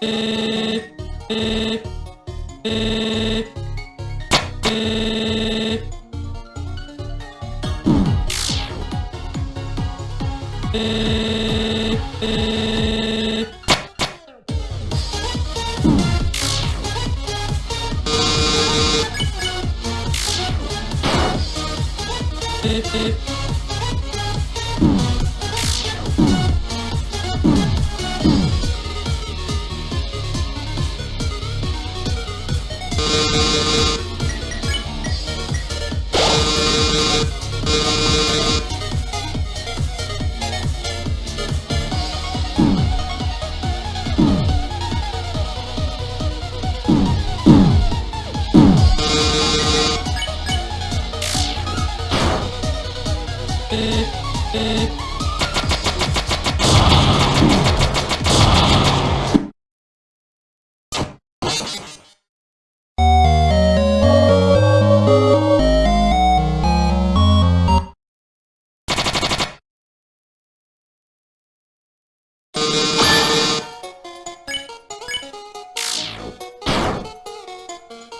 Beep, beep.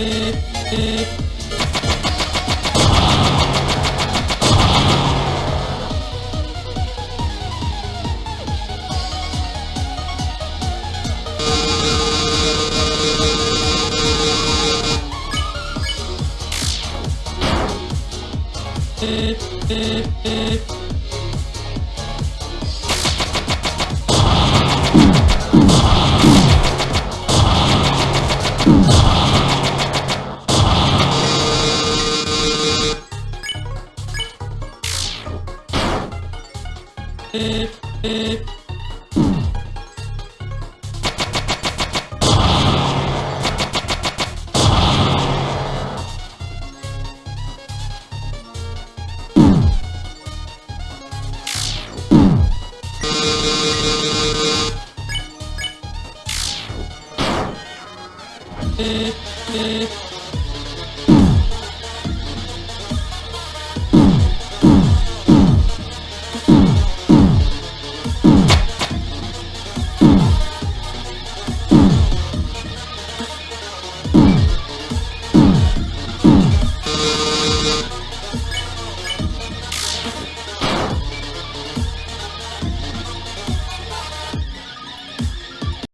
Beep, beep, beep. Beep, beep.